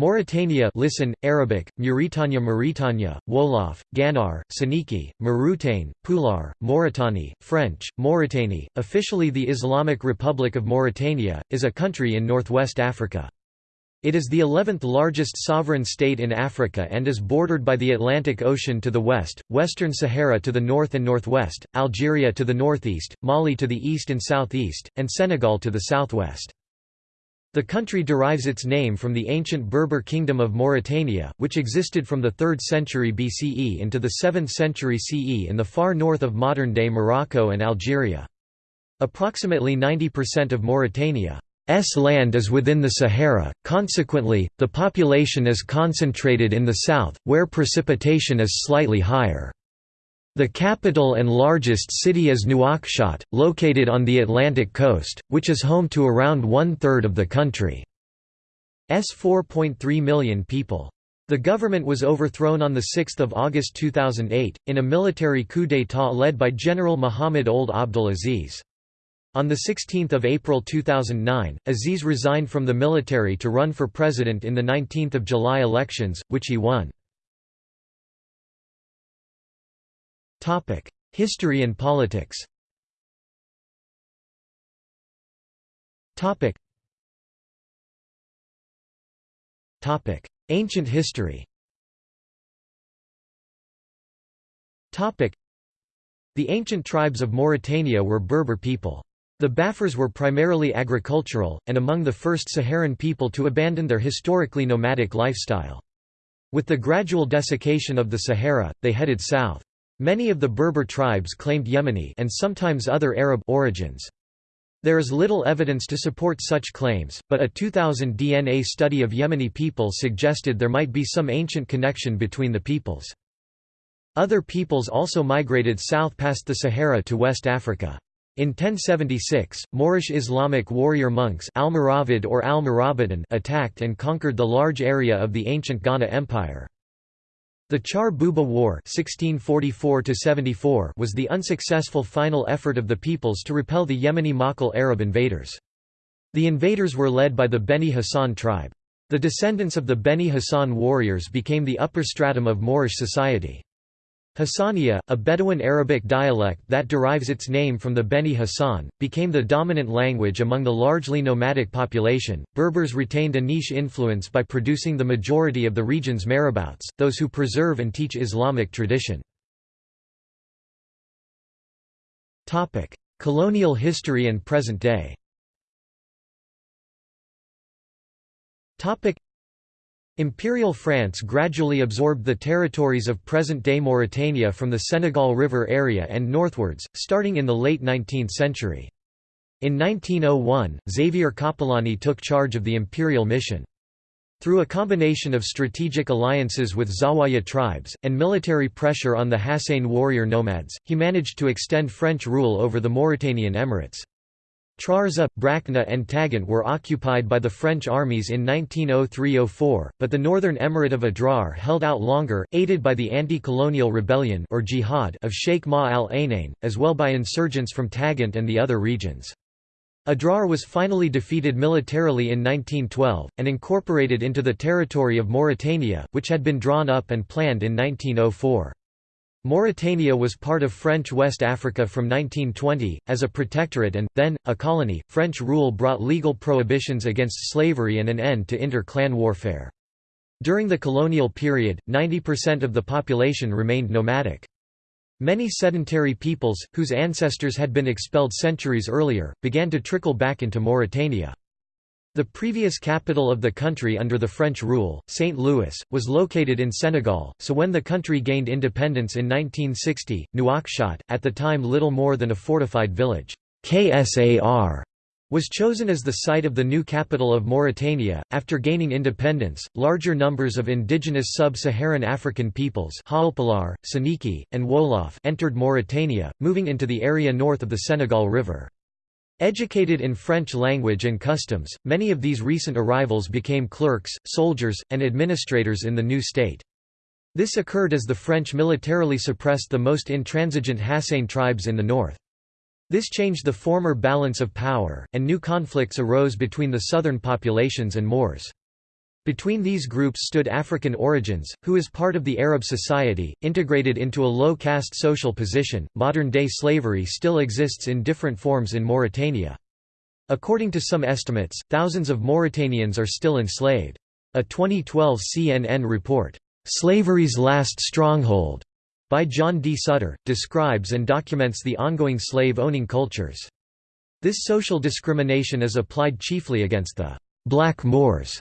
Mauritania listen, Arabic, Mauritania Mauritania, Wolof, Ganar, Soninke, Mauritane, Pular, Mauritani, French, Mauritanie, officially the Islamic Republic of Mauritania, is a country in northwest Africa. It is the 11th largest sovereign state in Africa and is bordered by the Atlantic Ocean to the west, Western Sahara to the north and northwest, Algeria to the northeast, Mali to the east and southeast, and Senegal to the southwest. The country derives its name from the ancient Berber kingdom of Mauritania, which existed from the 3rd century BCE into the 7th century CE in the far north of modern-day Morocco and Algeria. Approximately 90% of Mauritania's land is within the Sahara, consequently, the population is concentrated in the south, where precipitation is slightly higher. The capital and largest city is Nouakchott, located on the Atlantic coast, which is home to around one-third of the country's 4.3 million people. The government was overthrown on 6 August 2008, in a military coup d'état led by General Mohamed Ould Abdel Aziz. On 16 April 2009, Aziz resigned from the military to run for president in the 19 July elections, which he won. History and politics Ancient history The ancient tribes of Mauritania were Berber people. The Bafars were primarily agricultural, and among the first Saharan people to abandon their historically nomadic lifestyle. With the gradual desiccation of the Sahara, they headed south. Many of the Berber tribes claimed Yemeni and sometimes other Arab origins. There is little evidence to support such claims, but a 2000 DNA study of Yemeni people suggested there might be some ancient connection between the peoples. Other peoples also migrated south past the Sahara to West Africa. In 1076, Moorish Islamic warrior monks Almoravid or Al attacked and conquered the large area of the ancient Ghana Empire. The Char Bouba War 1644 was the unsuccessful final effort of the peoples to repel the Yemeni Maqil Arab invaders. The invaders were led by the Beni Hassan tribe. The descendants of the Beni Hassan warriors became the upper stratum of Moorish society. Hassaniya, a Bedouin Arabic dialect that derives its name from the Beni Hassan, became the dominant language among the largely nomadic population. Berbers retained a niche influence by producing the majority of the region's marabouts, those who preserve and teach Islamic tradition. Topic: Colonial history and present day. Topic: Imperial France gradually absorbed the territories of present-day Mauritania from the Senegal River area and northwards, starting in the late 19th century. In 1901, Xavier Coppolani took charge of the imperial mission. Through a combination of strategic alliances with Zawaya tribes, and military pressure on the Hassane warrior nomads, he managed to extend French rule over the Mauritanian Emirates. Trarza, Brakna and Tagant were occupied by the French armies in 1903–04, but the northern emirate of Adrar held out longer, aided by the anti-colonial rebellion or jihad of Sheikh Ma al-Ainain, as well by insurgents from Tagant and the other regions. Adrar was finally defeated militarily in 1912, and incorporated into the territory of Mauritania, which had been drawn up and planned in 1904. Mauritania was part of French West Africa from 1920, as a protectorate and, then, a colony. French rule brought legal prohibitions against slavery and an end to inter-clan warfare. During the colonial period, 90% of the population remained nomadic. Many sedentary peoples, whose ancestors had been expelled centuries earlier, began to trickle back into Mauritania. The previous capital of the country under the French rule, St. Louis, was located in Senegal, so when the country gained independence in 1960, Nouakchott, at the time little more than a fortified village, KSAR, was chosen as the site of the new capital of Mauritania. After gaining independence, larger numbers of indigenous sub-Saharan African peoples Soninke, and Wolof entered Mauritania, moving into the area north of the Senegal River. Educated in French language and customs, many of these recent arrivals became clerks, soldiers, and administrators in the new state. This occurred as the French militarily suppressed the most intransigent Hassane tribes in the north. This changed the former balance of power, and new conflicts arose between the southern populations and Moors. Between these groups stood African origins, who as part of the Arab society, integrated into a low-caste social position. Modern-day slavery still exists in different forms in Mauritania. According to some estimates, thousands of Mauritanians are still enslaved. A 2012 CNN report, "'Slavery's Last Stronghold' by John D. Sutter, describes and documents the ongoing slave-owning cultures. This social discrimination is applied chiefly against the «black Moors»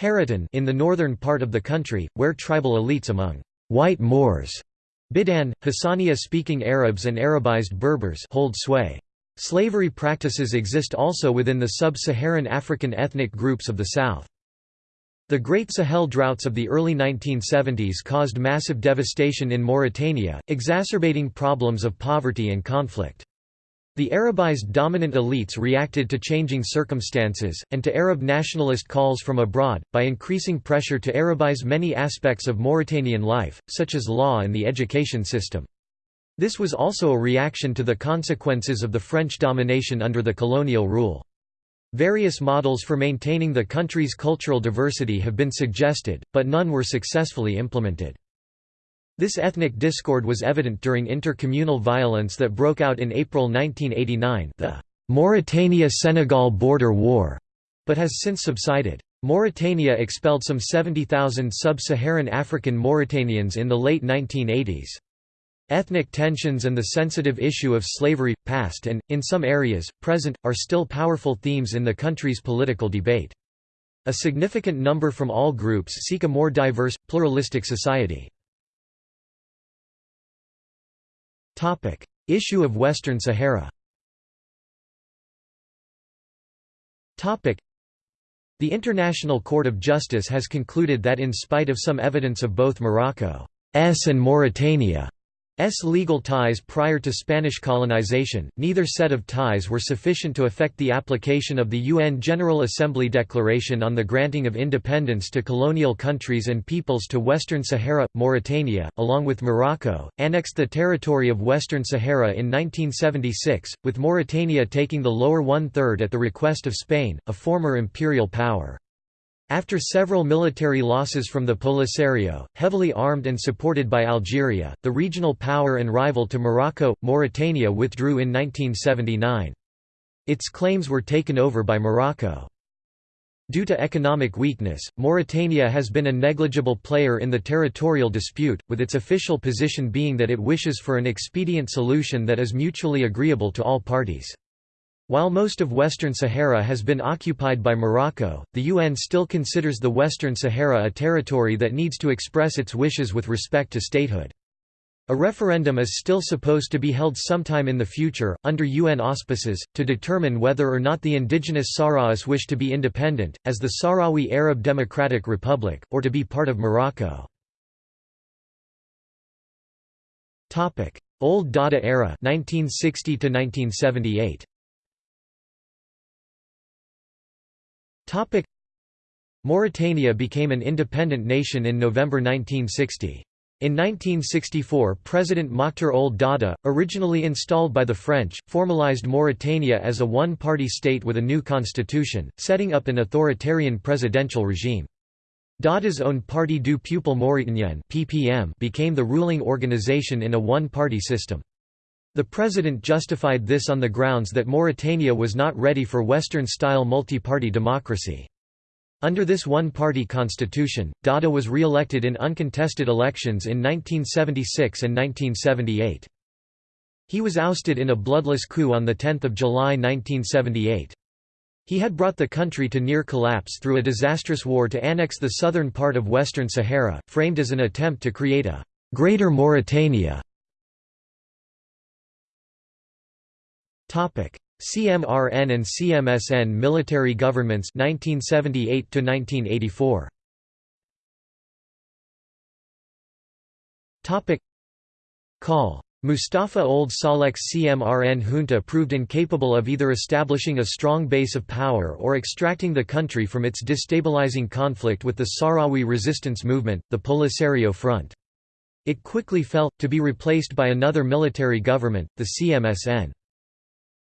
Haratin in the northern part of the country, where tribal elites among white Moors, Bidan, Hassaniya-speaking Arabs and Arabized Berbers hold sway. Slavery practices exist also within the sub-Saharan African ethnic groups of the south. The Great Sahel droughts of the early 1970s caused massive devastation in Mauritania, exacerbating problems of poverty and conflict. The Arabized dominant elites reacted to changing circumstances, and to Arab nationalist calls from abroad, by increasing pressure to Arabize many aspects of Mauritanian life, such as law and the education system. This was also a reaction to the consequences of the French domination under the colonial rule. Various models for maintaining the country's cultural diversity have been suggested, but none were successfully implemented. This ethnic discord was evident during intercommunal violence that broke out in April 1989 the Mauritania–Senegal border war, but has since subsided. Mauritania expelled some 70,000 sub-Saharan African Mauritanians in the late 1980s. Ethnic tensions and the sensitive issue of slavery, past and, in some areas, present, are still powerful themes in the country's political debate. A significant number from all groups seek a more diverse, pluralistic society. Issue of Western Sahara. The International Court of Justice has concluded that in spite of some evidence of both Morocco's and Mauritania S legal ties prior to Spanish colonization, neither set of ties were sufficient to affect the application of the UN General Assembly Declaration on the granting of independence to colonial countries and peoples to Western Sahara. Mauritania, along with Morocco, annexed the territory of Western Sahara in 1976, with Mauritania taking the lower one-third at the request of Spain, a former imperial power. After several military losses from the Polisario, heavily armed and supported by Algeria, the regional power and rival to Morocco, Mauritania withdrew in 1979. Its claims were taken over by Morocco. Due to economic weakness, Mauritania has been a negligible player in the territorial dispute, with its official position being that it wishes for an expedient solution that is mutually agreeable to all parties. While most of Western Sahara has been occupied by Morocco, the UN still considers the Western Sahara a territory that needs to express its wishes with respect to statehood. A referendum is still supposed to be held sometime in the future, under UN auspices, to determine whether or not the indigenous Sahrawis wish to be independent, as the Sahrawi Arab Democratic Republic, or to be part of Morocco. Ould Daddah era 1960 1978. Mauritania became an independent nation in November 1960. In 1964 President Mokhtar Ould Daddah, originally installed by the French, formalized Mauritania as a one-party state with a new constitution, setting up an authoritarian presidential regime. Daddah's own Parti du Peuple Mauritanien became the ruling organization in a one-party system. The president justified this on the grounds that Mauritania was not ready for Western-style multi-party democracy. Under this one-party constitution, Daddah was re-elected in uncontested elections in 1976 and 1978. He was ousted in a bloodless coup on 10 July 1978. He had brought the country to near collapse through a disastrous war to annex the southern part of Western Sahara, framed as an attempt to create a «Greater Mauritania» CMRN and CMSN military governments 1978 to 1984. Topic: Call Mustafa Ould Salek's CMRN junta proved incapable of either establishing a strong base of power or extracting the country from its destabilizing conflict with the Sahrawi resistance movement, the Polisario Front. It quickly fell, to be replaced by another military government, the CMSN.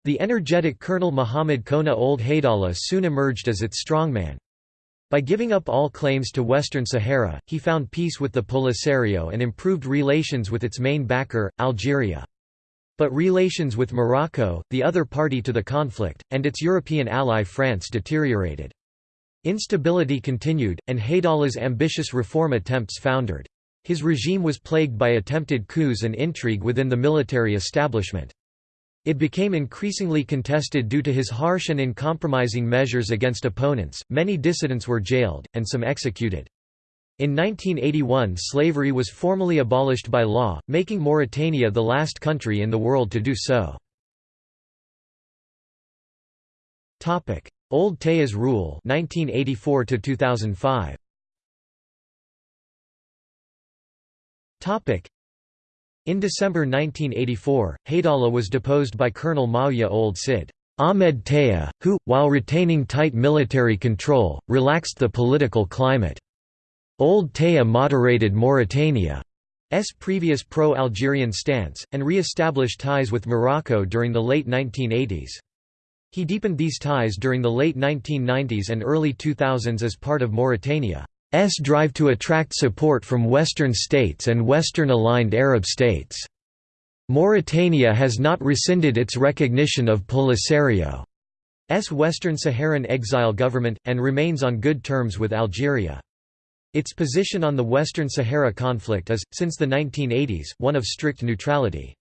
The energetic Colonel Muhammad Khouna Ould Haidallah soon emerged as its strongman. By giving up all claims to Western Sahara, he found peace with the Polisario and improved relations with its main backer, Algeria. But relations with Morocco, the other party to the conflict, and its European ally France deteriorated. Instability continued, and Haidallah's ambitious reform attempts foundered. His regime was plagued by attempted coups and intrigue within the military establishment. It became increasingly contested due to his harsh and uncompromising measures against opponents, many dissidents were jailed, and some executed. In 1981 slavery was formally abolished by law, making Mauritania the last country in the world to do so. Ould Taya's rule 1984 2005. In December 1984, Haidallah was deposed by Colonel Maaouya Ould Sid. Ahmed Taya, who, while retaining tight military control, relaxed the political climate. Ould Taya moderated Mauritania's previous pro-Algerian stance, and re-established ties with Morocco during the late 1980s. He deepened these ties during the late 1990s and early 2000s as part of Mauritania. S drive to attract support from Western states and Western-aligned Arab states. Mauritania has not rescinded its recognition of Polisario's Western Saharan exile government, and remains on good terms with Algeria. Its position on the Western Sahara conflict is, since the 1980s, one of strict neutrality.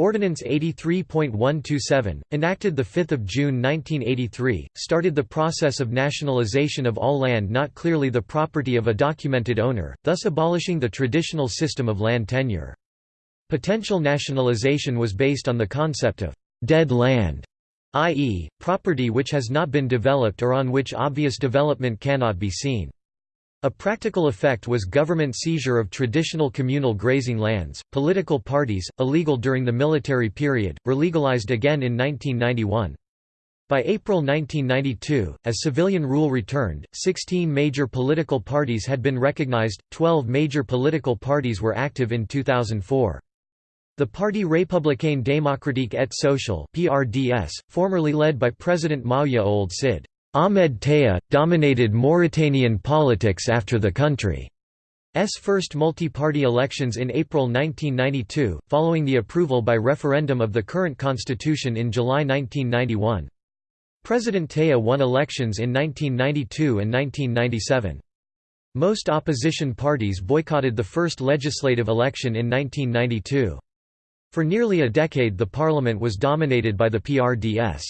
Ordinance 83.127, enacted 5 June 1983, started the process of nationalization of all land not clearly the property of a documented owner, thus abolishing the traditional system of land tenure. Potential nationalization was based on the concept of «dead land», i.e., property which has not been developed or on which obvious development cannot be seen. A practical effect was government seizure of traditional communal grazing lands, political parties, illegal during the military period, were legalized again in 1991. By April 1992, as civilian rule returned, 16 major political parties had been recognized, 12 major political parties were active in 2004. The Parti républicain démocratique et social (PRDS), formerly led by President Maaouya Ould Sid, Ahmed Taya, dominated Mauritanian politics after the country's first multi-party elections in April 1992, following the approval by referendum of the current constitution in July 1991. President Taya won elections in 1992 and 1997. Most opposition parties boycotted the first legislative election in 1992. For nearly a decade the parliament was dominated by the PRDS.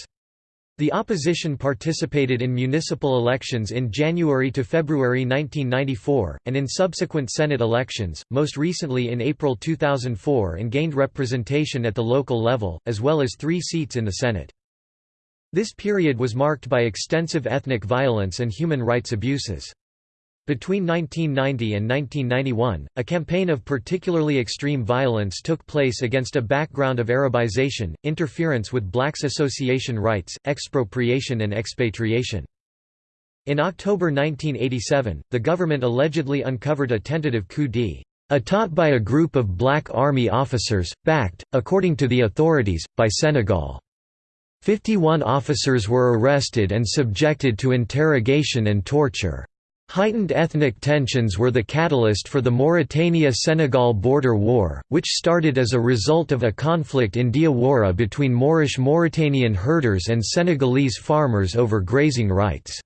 The opposition participated in municipal elections in January to February 1994, and in subsequent Senate elections, most recently in April 2004 and gained representation at the local level, as well as three seats in the Senate. This period was marked by extensive ethnic violence and human rights abuses. Between 1990 and 1991, a campaign of particularly extreme violence took place against a background of Arabization, interference with blacks' association rights, expropriation and expatriation. In October 1987, the government allegedly uncovered a tentative coup d'état by a group of black army officers, backed, according to the authorities, by Senegal. 51 officers were arrested and subjected to interrogation and torture. Heightened ethnic tensions were the catalyst for the Mauritania–Senegal border war, which started as a result of a conflict in Diawara between Moorish Mauritanian herders and Senegalese farmers over grazing rights.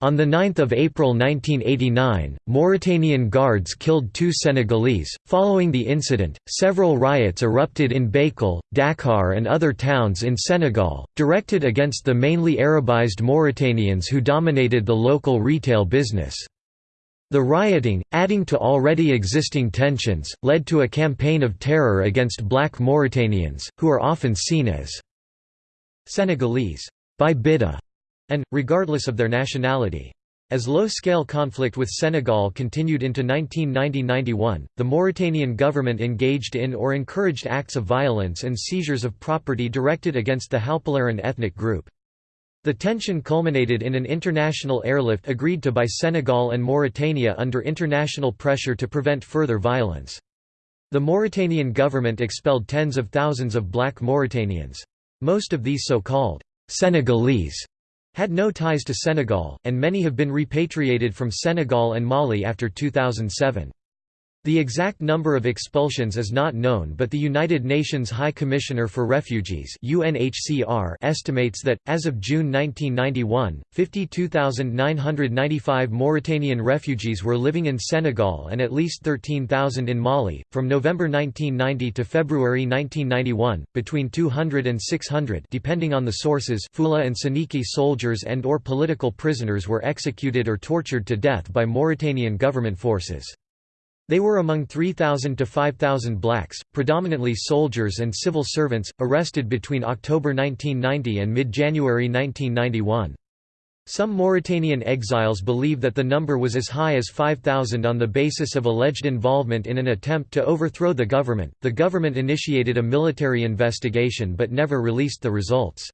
On 9 April 1989, Mauritanian guards killed two Senegalese. Following the incident, several riots erupted in Bakel, Dakar, and other towns in Senegal, directed against the mainly Arabized Mauritanians who dominated the local retail business. The rioting, adding to already existing tensions, led to a campaign of terror against black Mauritanians, who are often seen as Senegalese by Bida and, regardless of their nationality. As low-scale conflict with Senegal continued into 1990–91, the Mauritanian government engaged in or encouraged acts of violence and seizures of property directed against the Halpularan ethnic group. The tension culminated in an international airlift agreed to by Senegal and Mauritania under international pressure to prevent further violence. The Mauritanian government expelled tens of thousands of black Mauritanians. Most of these so-called Senegalese had no ties to Senegal, and many have been repatriated from Senegal and Mali after 2007. The exact number of expulsions is not known but the United Nations High Commissioner for Refugees UNHCR estimates that, as of June 1991, 52,995 Mauritanian refugees were living in Senegal and at least 13,000 in Mali. From November 1990 to February 1991, between 200 and 600 depending on the sources Fula and Soninke soldiers and or political prisoners were executed or tortured to death by Mauritanian government forces. They were among 3,000 to 5,000 blacks, predominantly soldiers and civil servants, arrested between October 1990 and mid-January 1991. Some Mauritanian exiles believe that the number was as high as 5,000 on the basis of alleged involvement in an attempt to overthrow the government. The government initiated a military investigation but never released the results.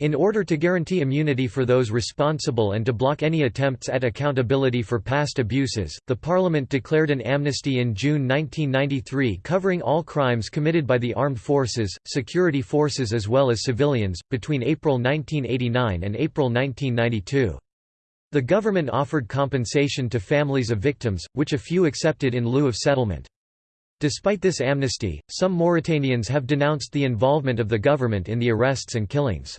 In order to guarantee immunity for those responsible and to block any attempts at accountability for past abuses, the Parliament declared an amnesty in June 1993 covering all crimes committed by the armed forces, security forces as well as civilians, between April 1989 and April 1992. The government offered compensation to families of victims, which a few accepted in lieu of settlement. Despite this amnesty, some Mauritanians have denounced the involvement of the government in the arrests and killings.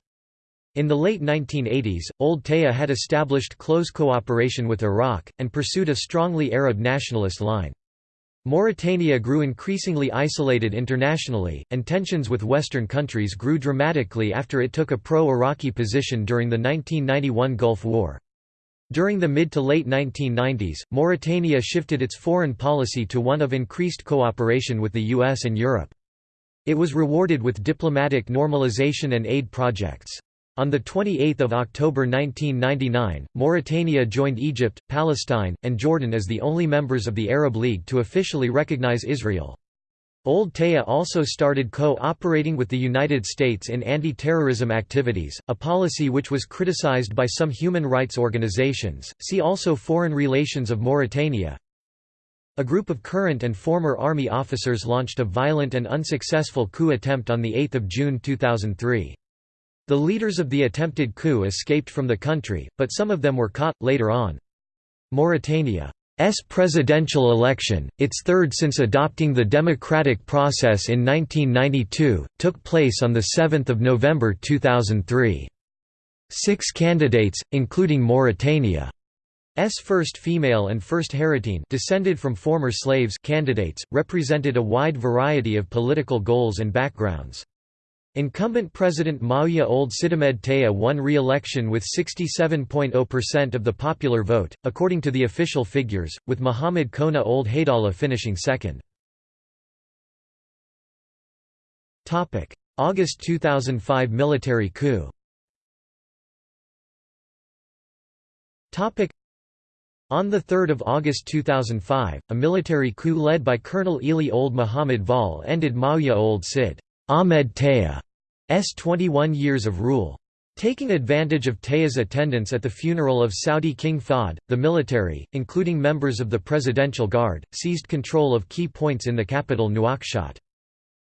In the late 1980s, Ould Taya had established close cooperation with Iraq, and pursued a strongly Arab nationalist line. Mauritania grew increasingly isolated internationally, and tensions with Western countries grew dramatically after it took a pro-Iraqi position during the 1991 Gulf War. During the mid to late 1990s, Mauritania shifted its foreign policy to one of increased cooperation with the US and Europe. It was rewarded with diplomatic normalization and aid projects. On 28 October 1999, Mauritania joined Egypt, Palestine, and Jordan as the only members of the Arab League to officially recognize Israel. Ould Taya also started co-operating with the United States in anti-terrorism activities, a policy which was criticized by some human rights organizations. See also Foreign relations of Mauritania. A group of current and former army officers launched a violent and unsuccessful coup attempt on the 8 June 2003. The leaders of the attempted coup escaped from the country, but some of them were caught, later on. Mauritania's presidential election, its third since adopting the democratic process in 1992, took place on 7 November 2003. Six candidates, including Mauritania's first female and first Haratine descended from former slaves candidates, represented a wide variety of political goals and backgrounds. Incumbent President Maouya Ould Sid'Ahmed Taya won re-election with 67.0% of the popular vote, according to the official figures, with Mohamed Khouna Ould Haidallah finishing second. August 2005 military coup on 3 August 2005, a military coup led by Colonel Ely Ould Muhammad Vall ended Maouya Ould Sid. Ahmed Taya's 21 years of rule. Taking advantage of Taya's attendance at the funeral of Saudi King Fahd, the military, including members of the Presidential Guard, seized control of key points in the capital Nouakchott.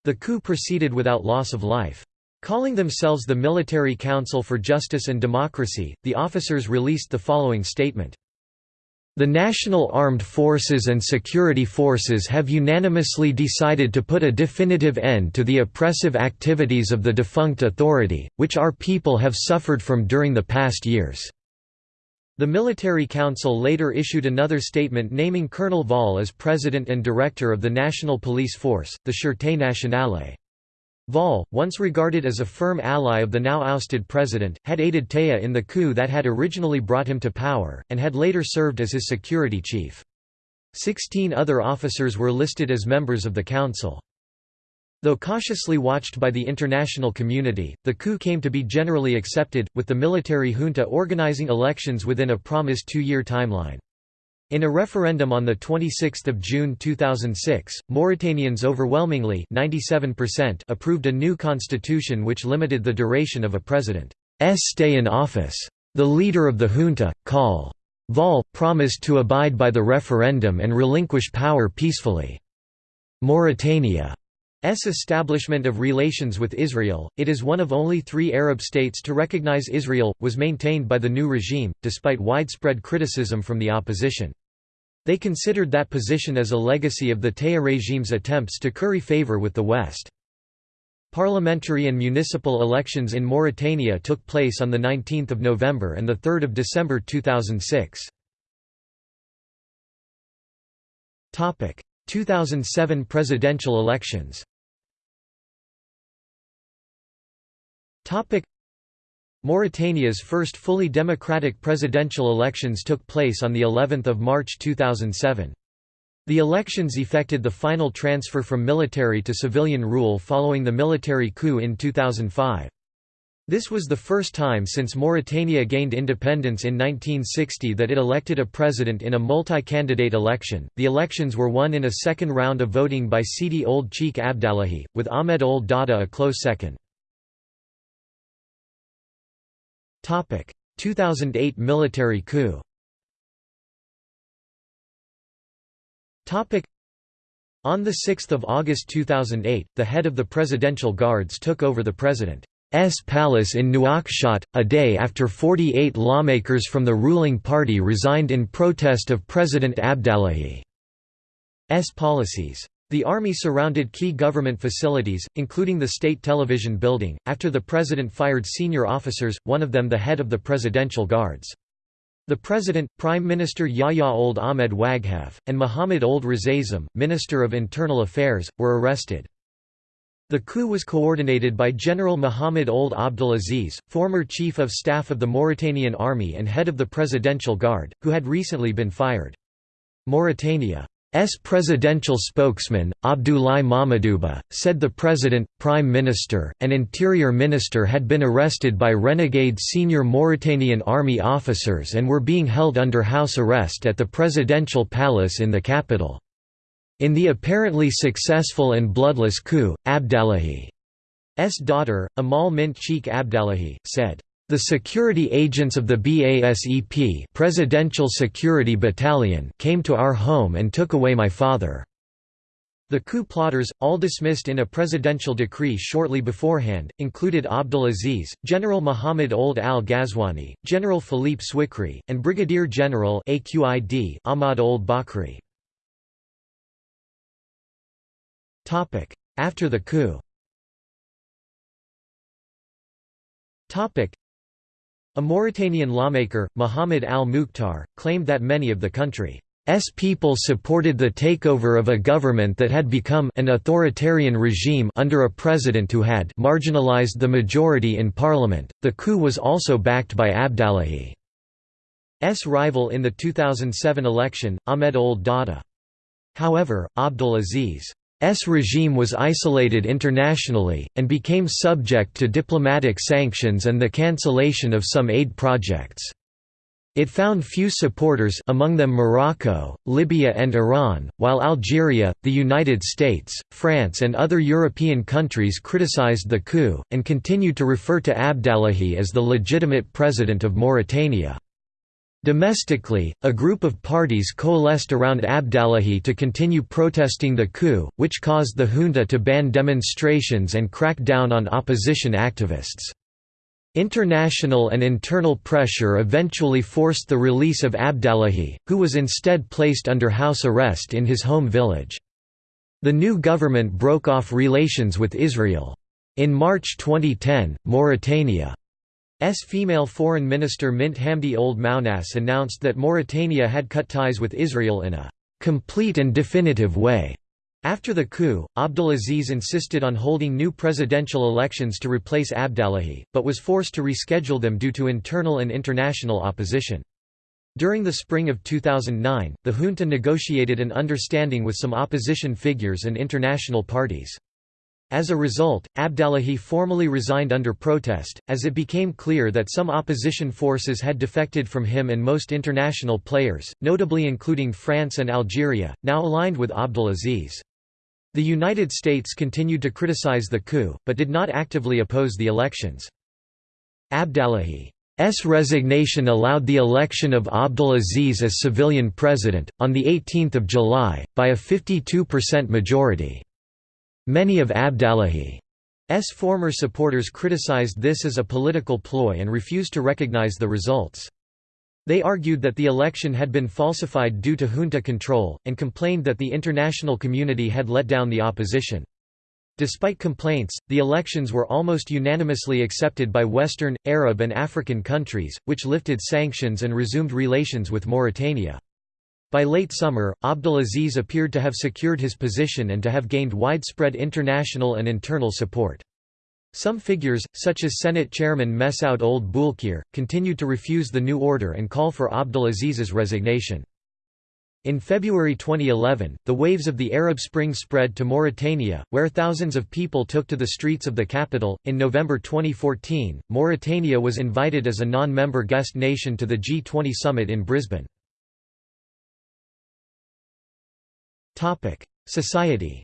The coup proceeded without loss of life. Calling themselves the Military Council for Justice and Democracy, the officers released the following statement. The National Armed Forces and Security Forces have unanimously decided to put a definitive end to the oppressive activities of the defunct authority, which our people have suffered from during the past years. The Military Council later issued another statement naming Colonel Vall as president and director of the National Police Force, the Sûreté Nationale. Vall, once regarded as a firm ally of the now ousted president, had aided Taya in the coup that had originally brought him to power, and had later served as his security chief. Sixteen other officers were listed as members of the council. Though cautiously watched by the international community, the coup came to be generally accepted, with the military junta organizing elections within a promised two-year timeline. In a referendum on 26 June 2006, Mauritanians overwhelmingly 97% approved a new constitution which limited the duration of a president's stay in office. The leader of the junta, Col. Vall, promised to abide by the referendum and relinquish power peacefully. Mauritania's establishment of relations with Israel, it is one of only three Arab states to recognize Israel, was maintained by the new regime, despite widespread criticism from the opposition. They considered that position as a legacy of the Taya regime's attempts to curry favor with the West. Parliamentary and municipal elections in Mauritania took place on 19 November and 3 December 2006. 2007 presidential elections Mauritania's first fully democratic presidential elections took place on of March 2007. The elections effected the final transfer from military to civilian rule following the military coup in 2005. This was the first time since Mauritania gained independence in 1960 that it elected a president in a multi-candidate election. The elections were won in a second round of voting by Sidi Ould Cheikh Abdallahi, with Ahmed Ould Daddah a close second. Topic: 2008 military coup Topic: On 6 August 2008, the head of the Presidential Guards took over the President's palace in Nouakchott, a day after 48 lawmakers from the ruling party resigned in protest of President Abdallahi's policies. The army surrounded key government facilities, including the state television building, after the president fired senior officers, one of them the head of the Presidential Guards. The president, Prime Minister Yahya Ould Ahmed Waghef, and Mohamed Ould Razazem, Minister of Internal Affairs, were arrested. The coup was coordinated by General Mohamed Ould Abdelaziz, former Chief of Staff of the Mauritanian Army and head of the Presidential Guard, who had recently been fired. Mauritania's presidential spokesman, Abdoulaye Mamadouba, said the president, prime minister, and interior minister had been arrested by renegade senior Mauritanian army officers and were being held under house arrest at the presidential palace in the capital. In the apparently successful and bloodless coup, Abdallahi's daughter, Amal Mint Cheikh Abdallahi, said, the security agents of the BASEP Presidential Security Battalion came to our home and took away my father. The coup plotters, all dismissed in a presidential decree shortly beforehand, included Abdelaziz, General Mohamed Ould al-Ghazwani, General Philippe Swikri, and Brigadier General Ahmad Ould Bakri. After the coup a Mauritanian lawmaker, Mohamed al-Mukhtar, claimed that many of the country's people supported the takeover of a government that had become an authoritarian regime under a president who had marginalized the majority in parliament. The coup was also backed by Abdallahi's rival in the 2007 election, Ahmed Ould Daddah. However, Abdelaziz S regime was isolated internationally, and became subject to diplomatic sanctions and the cancellation of some aid projects. It found few supporters among them Morocco, Libya and Iran, while Algeria, the United States, France and other European countries criticized the coup, and continued to refer to Abdallahi as the legitimate president of Mauritania. Domestically, a group of parties coalesced around Abdallahi to continue protesting the coup, which caused the junta to ban demonstrations and crack down on opposition activists. International and internal pressure eventually forced the release of Abdallahi, who was instead placed under house arrest in his home village. The new government broke off relations with Israel. In March 2010, Mauritania S female foreign minister Mint Hamdi Ould Mouknass announced that Mauritania had cut ties with Israel in a «complete and definitive way». After the coup, Abdelaziz insisted on holding new presidential elections to replace Abdallahi, but was forced to reschedule them due to internal and international opposition. During the spring of 2009, the junta negotiated an understanding with some opposition figures and international parties. As a result, Abdallahi formally resigned under protest, as it became clear that some opposition forces had defected from him and most international players, notably including France and Algeria, now aligned with Abdelaziz. The United States continued to criticize the coup, but did not actively oppose the elections. Abdallahi's resignation allowed the election of Abdelaziz as civilian president, on 18 July, by a 52% majority. Many of Abdallahi's former supporters criticized this as a political ploy and refused to recognize the results. They argued that the election had been falsified due to junta control, and complained that the international community had let down the opposition. Despite complaints, the elections were almost unanimously accepted by Western, Arab and African countries, which lifted sanctions and resumed relations with Mauritania. By late summer, Abdelaziz appeared to have secured his position and to have gained widespread international and internal support. Some figures, such as Senate Chairman Messaoud Ould Boulkheir, continued to refuse the new order and call for Abdelaziz's resignation. In February 2011, the waves of the Arab Spring spread to Mauritania, where thousands of people took to the streets of the capital. In November 2014, Mauritania was invited as a non member guest nation to the G20 summit in Brisbane. Society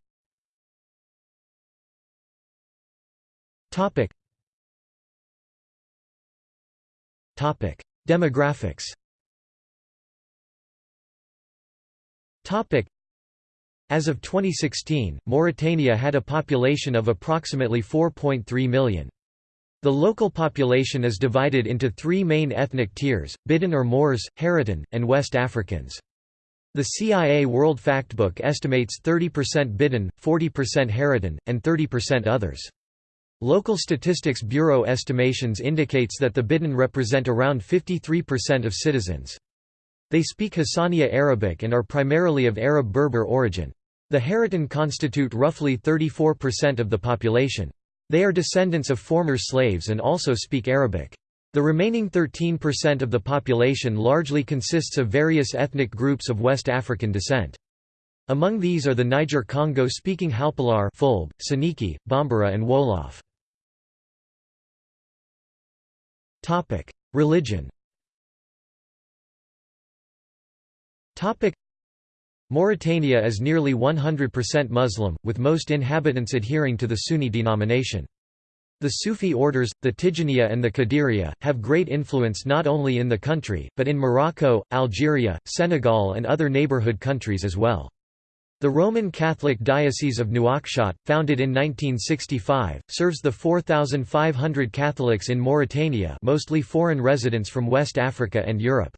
Topic: Demographics Topic. As of 2016, Mauritania had a population of approximately 4.3 million. The local population is divided into three main ethnic tiers, Bidan or Moors, Haratin, and West Africans. The CIA World Factbook estimates 30% Bidan, 40% Haratin, and 30% others. Local Statistics Bureau estimations indicates that the Bidan represent around 53% of citizens. They speak Hassaniya Arabic and are primarily of Arab Berber origin. The Haratin constitute roughly 34% of the population. They are descendants of former slaves and also speak Arabic. The remaining 13% of the population largely consists of various ethnic groups of West African descent. Among these are the Niger-Congo-speaking Halpulaar Fulbe, Soninke, Bambara and Wolof. Religion Mauritania is nearly 100% Muslim, with most inhabitants adhering to the Sunni denomination. The Sufi orders, the Tijaniya and the Qadiriya, have great influence not only in the country, but in Morocco, Algeria, Senegal and other neighborhood countries as well. The Roman Catholic Diocese of Nouakchott, founded in 1965, serves the 4,500 Catholics in Mauritania mostly foreign residents from West Africa and Europe.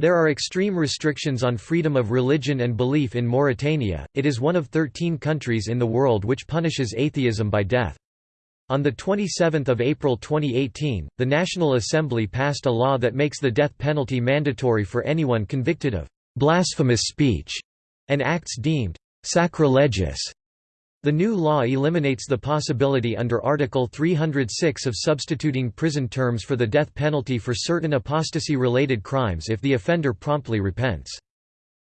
There are extreme restrictions on freedom of religion and belief in Mauritania, it is one of 13 countries in the world which punishes atheism by death. On 27 April 2018, the National Assembly passed a law that makes the death penalty mandatory for anyone convicted of «blasphemous speech» and acts deemed «sacrilegious» The new law eliminates the possibility under Article 306 of substituting prison terms for the death penalty for certain apostasy-related crimes if the offender promptly repents.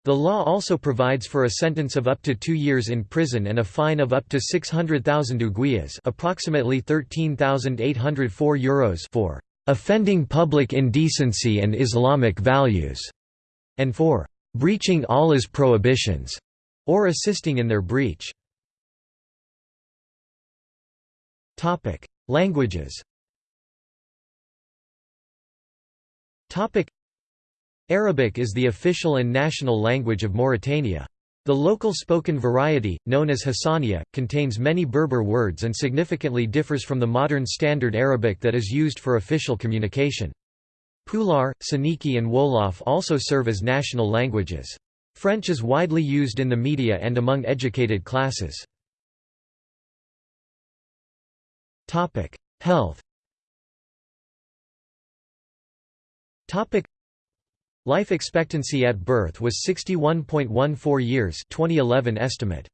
The law also provides for a sentence of up to two years in prison and a fine of up to 600,000 ouguiyas approximately 13,804 euros for "...offending public indecency and Islamic values", and for "...breaching Allah's prohibitions", or assisting in their breach. Languages. Arabic is the official and national language of Mauritania. The local spoken variety, known as Hassaniya, contains many Berber words and significantly differs from the modern Standard Arabic that is used for official communication. Pular, Soninke and Wolof also serve as national languages. French is widely used in the media and among educated classes. Health. Life expectancy at birth was 61.14 years, 2011 estimate.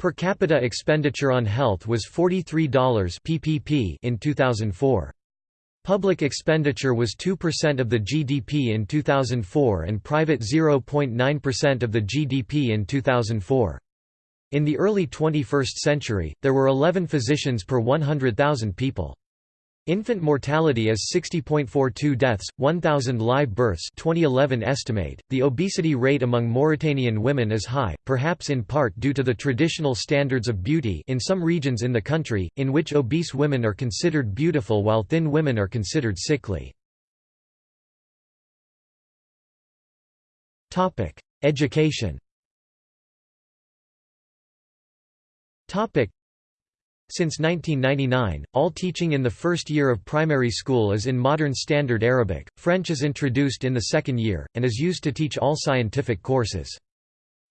Per capita expenditure on health was $43 PPP in 2004. Public expenditure was 2% of the GDP in 2004 and private 0.9% of the GDP in 2004. In the early 21st century, there were 11 physicians per 100,000 people. Infant mortality is 60.42 deaths, 1,000 live births 2011 estimate. The obesity rate among Mauritanian women is high, perhaps in part due to the traditional standards of beauty in some regions in the country, in which obese women are considered beautiful while thin women are considered sickly. Education Since 1999, all teaching in the first year of primary school is in Modern Standard Arabic, French is introduced in the second year, and is used to teach all scientific courses.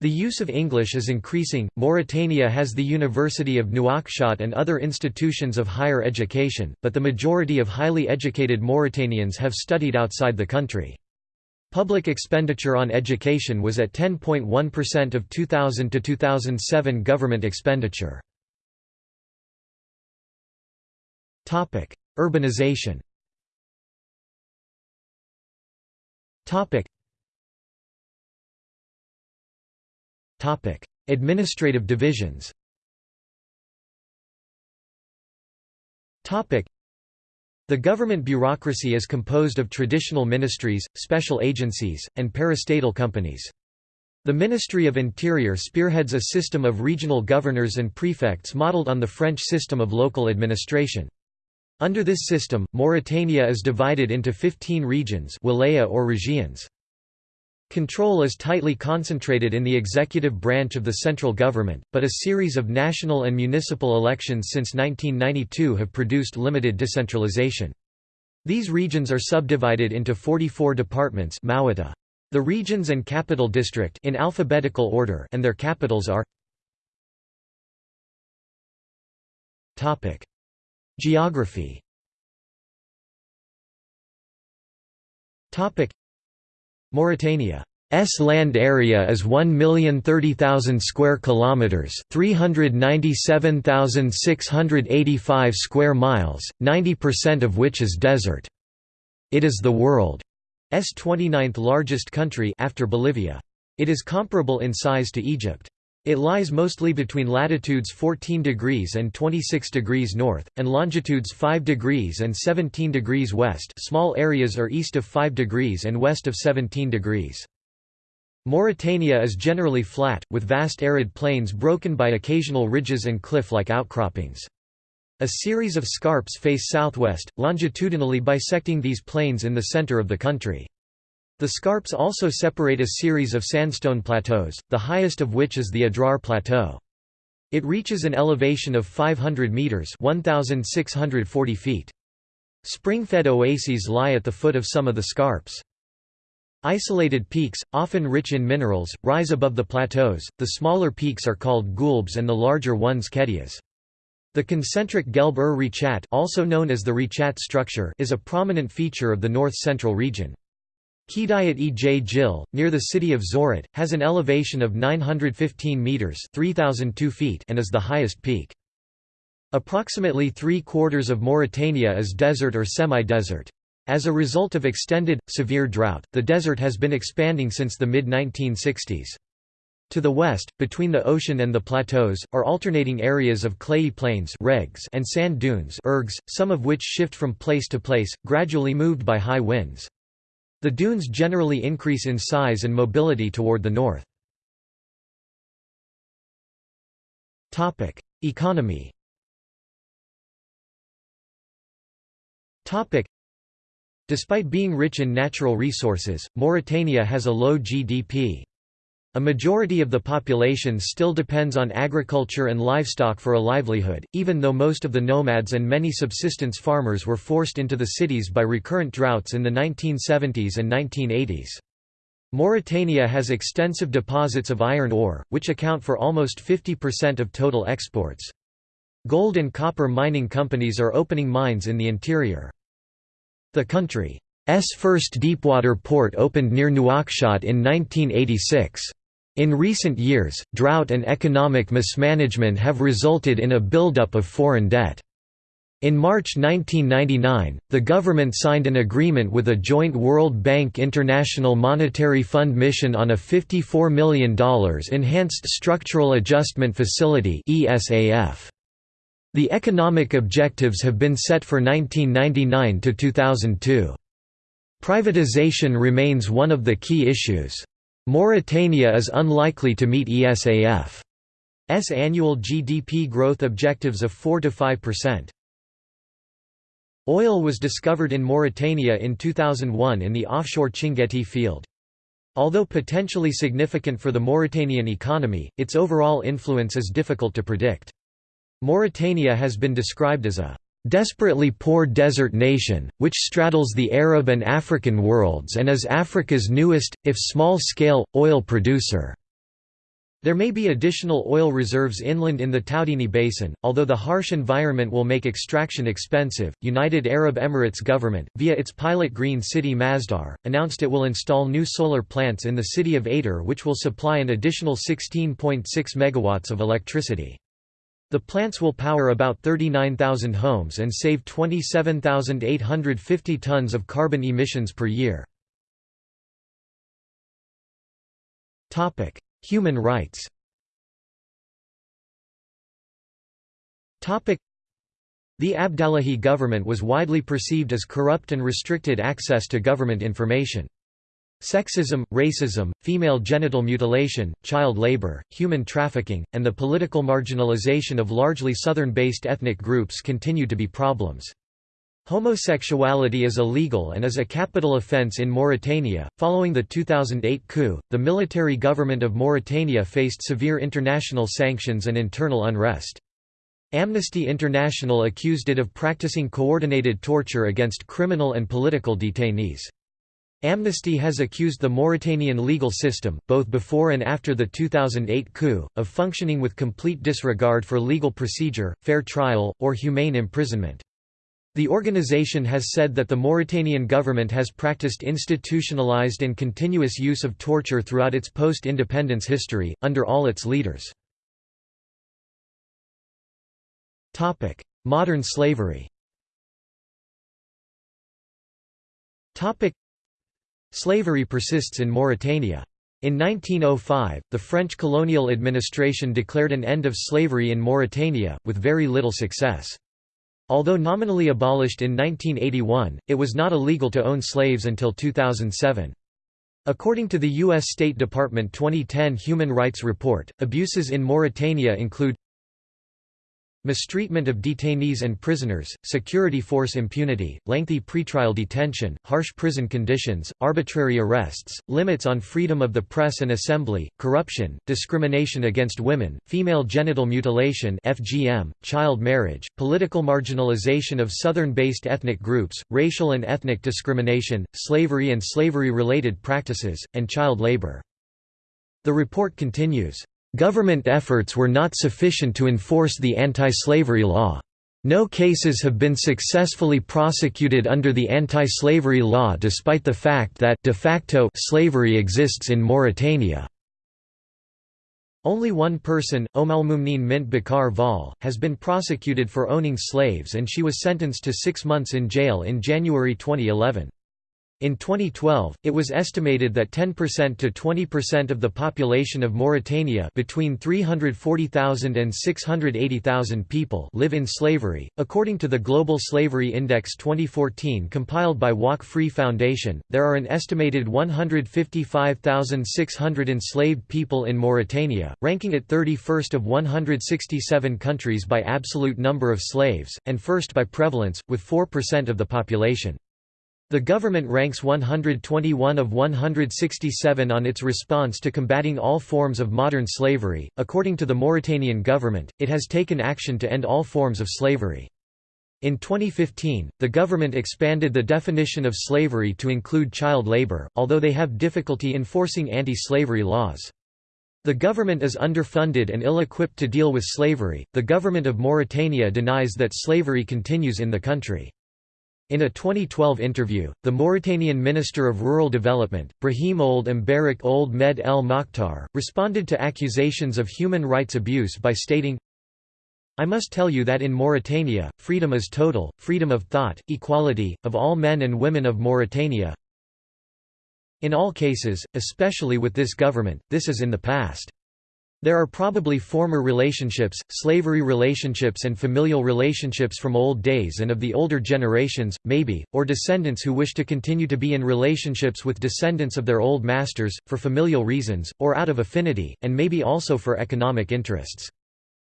The use of English is increasing. Mauritania has the University of Nouakchott and other institutions of higher education, but the majority of highly educated Mauritanians have studied outside the country. Public expenditure on education was at 10.1% of 2000 to 2007 government expenditure. Urbanization. Administrative divisions. Topic: The government bureaucracy is composed of traditional ministries, special agencies, and parastatal companies. The Ministry of Interior spearheads a system of regional governors and prefects modeled on the French system of local administration. Under this system, Mauritania is divided into 15 regions wilaya or regions. Control is tightly concentrated in the executive branch of the central government, but a series of national and municipal elections since 1992 have produced limited decentralization. These regions are subdivided into 44 departments The regions and capital district in alphabetical order and their capitals are Geography Mauritania's land area is 1,030,000 square kilometers, 397,685 square miles, 90% of which is desert. It is the world's 29th largest country after Bolivia. It is comparable in size to Egypt. It lies mostly between latitudes 14 degrees and 26 degrees north, and longitudes 5 degrees and 17 degrees west small areas are east of 5 degrees and west of 17 degrees. Mauritania is generally flat, with vast arid plains broken by occasional ridges and cliff-like outcroppings. A series of scarps face southwest, longitudinally bisecting these plains in the center of the country. The scarps also separate a series of sandstone plateaus, the highest of which is the Adrar Plateau. It reaches an elevation of 500 metres 1,640 feet. Spring-fed oases lie at the foot of some of the scarps. Isolated peaks, often rich in minerals, rise above the plateaus, the smaller peaks are called guelbs and the larger ones kedias. The concentric Gelb-ur Rechat also known as the Richat structure is a prominent feature of the north-central region. Kedayat e J Jil, near the city of Zouérat, has an elevation of 915 metres 3,002 feet and is the highest peak. Approximately three-quarters of Mauritania is desert or semi-desert. As a result of extended, severe drought, the desert has been expanding since the mid-1960s. To the west, between the ocean and the plateaus, are alternating areas of clayey plains regs and sand dunes ergs, some of which shift from place to place, gradually moved by high winds. The dunes generally increase in size and mobility toward the north. Economy Despite being rich in natural resources, Mauritania has a low GDP. A majority of the population still depends on agriculture and livestock for a livelihood, even though most of the nomads and many subsistence farmers were forced into the cities by recurrent droughts in the 1970s and 1980s. Mauritania has extensive deposits of iron ore, which account for almost 50% of total exports. Gold and copper mining companies are opening mines in the interior. The country's first deepwater port opened near Nouakchott in 1986. In recent years, drought and economic mismanagement have resulted in a buildup of foreign debt. In March 1999, the government signed an agreement with a joint World Bank International Monetary Fund mission on a $54 million Enhanced Structural Adjustment Facility The economic objectives have been set for 1999 to 2002. Privatization remains one of the key issues. Mauritania is unlikely to meet ESAF's annual GDP growth objectives of 4–5%. Oil was discovered in Mauritania in 2001 in the offshore Chinguetti field. Although potentially significant for the Mauritanian economy, its overall influence is difficult to predict. Mauritania has been described as a desperately poor desert nation, which straddles the Arab and African worlds and is Africa's newest, if small-scale, oil producer. There may be additional oil reserves inland in the Taoudeni Basin, although the harsh environment will make extraction expensive. United Arab Emirates government, via its pilot green city Masdar, announced it will install new solar plants in the city of Ader which will supply an additional 16.6 megawatts of electricity. The plants will power about 39,000 homes and save 27,850 tons of carbon emissions per year. Human rights the Abdallahi government was widely perceived as corrupt and restricted access to government information. Sexism, racism, female genital mutilation, child labor, human trafficking, and the political marginalization of largely southern-based ethnic groups continue to be problems. Homosexuality is illegal and is a capital offense in Mauritania. Following the 2008 coup, the military government of Mauritania faced severe international sanctions and internal unrest. Amnesty International accused it of practicing coordinated torture against criminal and political detainees. Amnesty has accused the Mauritanian legal system, both before and after the 2008 coup, of functioning with complete disregard for legal procedure, fair trial, or humane imprisonment. The organization has said that the Mauritanian government has practiced institutionalized and continuous use of torture throughout its post-independence history, under all its leaders. Modern slavery Slavery persists in Mauritania. In 1905, the French colonial administration declared an end of slavery in Mauritania, with very little success. Although nominally abolished in 1981, it was not illegal to own slaves until 2007. According to the U.S. State Department 2010 Human Rights Report, abuses in Mauritania include Mistreatment of detainees and prisoners, security force impunity, lengthy pretrial detention, harsh prison conditions, arbitrary arrests, limits on freedom of the press and assembly, corruption, discrimination against women, female genital mutilation FGM, child marriage, political marginalization of southern-based ethnic groups, racial and ethnic discrimination, slavery and slavery-related practices, and child labor. The report continues, Government efforts were not sufficient to enforce the anti-slavery law. No cases have been successfully prosecuted under the anti-slavery law despite the fact that de facto slavery exists in Mauritania. Only one person, Omalmumneen Mint Bakar Vall, has been prosecuted for owning slaves and she was sentenced to six months in jail in January 2011. In 2012, it was estimated that 10% to 20% of the population of Mauritania between 340,000 and 680,000 people live in slavery. According to the Global Slavery Index 2014 compiled by Walk Free Foundation, there are an estimated 155,600 enslaved people in Mauritania, ranking it 31st of 167 countries by absolute number of slaves, and first by prevalence, with 4% of the population. The government ranks 121 of 167 on its response to combating all forms of modern slavery. According to the Mauritanian government, it has taken action to end all forms of slavery. In 2015, the government expanded the definition of slavery to include child labor, although they have difficulty enforcing anti-slavery laws. The government is underfunded and ill-equipped to deal with slavery. The government of Mauritania denies that slavery continues in the country. In a 2012 interview, the Mauritanian Minister of Rural Development, Brahim Ould Mbarak Ould Med El Mokhtar, responded to accusations of human rights abuse by stating, I must tell you that in Mauritania, freedom is total, freedom of thought, equality, of all men and women of Mauritania. In all cases, especially with this government, this is in the past. There are probably former relationships, slavery relationships and familial relationships from old days and of the older generations, maybe, or descendants who wish to continue to be in relationships with descendants of their old masters, for familial reasons, or out of affinity, and maybe also for economic interests.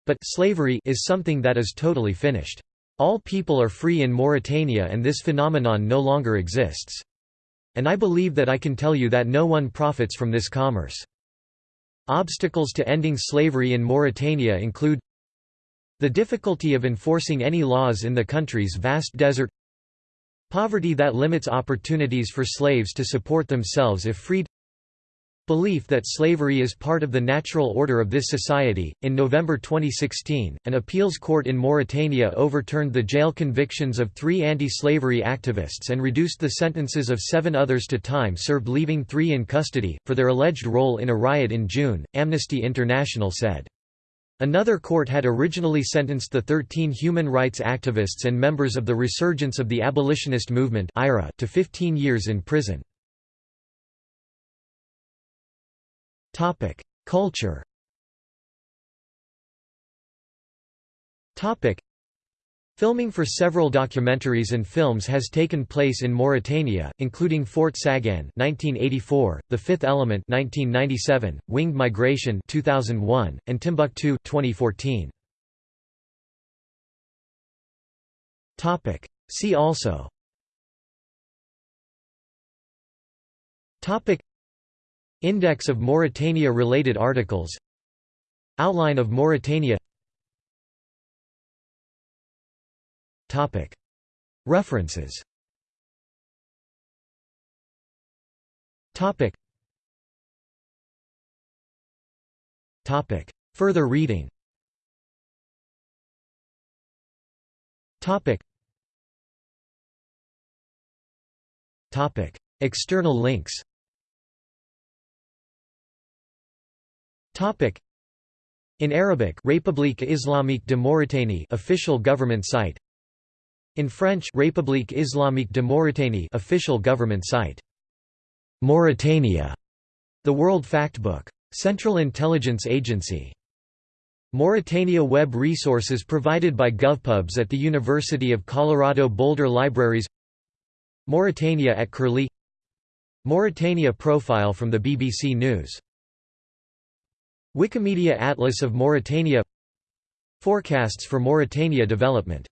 But slavery is something that is totally finished. All people are free in Mauritania and this phenomenon no longer exists. And I believe that I can tell you that no one profits from this commerce. Obstacles to ending slavery in Mauritania include The difficulty of enforcing any laws in the country's vast desert Poverty that limits opportunities for slaves to support themselves if freed Belief that slavery is part of the natural order of this society. In November 2016, an appeals court in Mauritania overturned the jail convictions of three anti slavery activists and reduced the sentences of seven others to time served, leaving three in custody, for their alleged role in a riot in June, Amnesty International said. Another court had originally sentenced the 13 human rights activists and members of the Resurgence of the Abolitionist Movement to 15 years in prison. Topic: Culture. Topic: Filming for several documentaries and films has taken place in Mauritania, including Fort Saganne (1984), The Fifth Element (1997), Winged Migration (2001), and Timbuktu (2014). Topic: See also. Topic: Index of Mauritania-related articles. Outline of Mauritania. References. Further reading. External links Topic. In Arabic République islamique de Mauritanie official government site. In French République islamique de Mauritanie official government site. Mauritania. The World Factbook. Central Intelligence Agency. Mauritania web resources provided by GovPubs at the University of Colorado Boulder Libraries. Mauritania at Curlie. Mauritania profile from the BBC News Wikimedia Atlas of Mauritania. Forecasts for Mauritania development